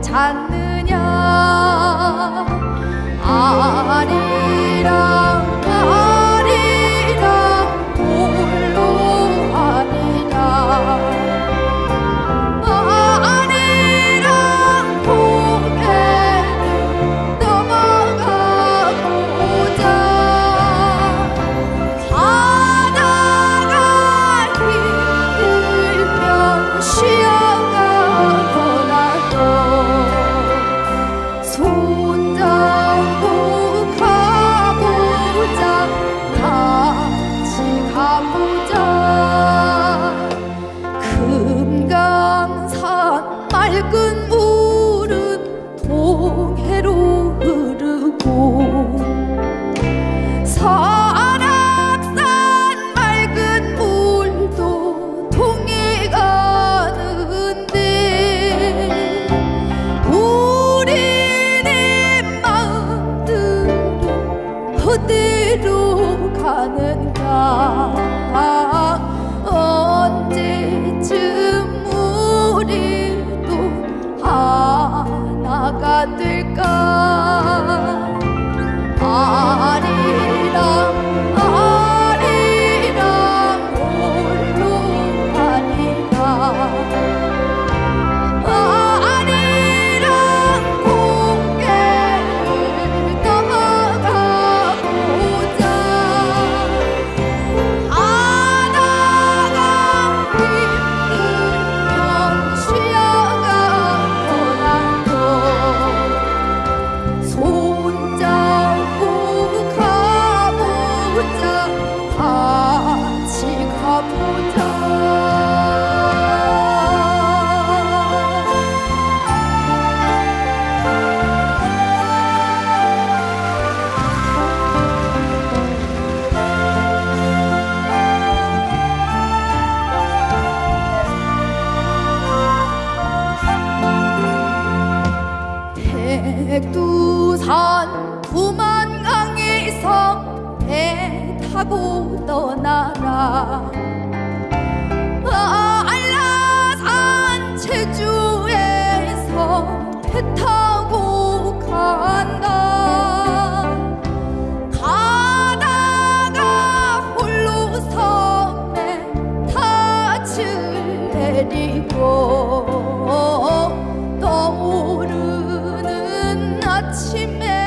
잔 백두산 부만강의 섬배 타고 떠나라. 아, 알라산 제주에서 배 타고 간다. 가다가 홀로 섬에 닻을 내리고 아침에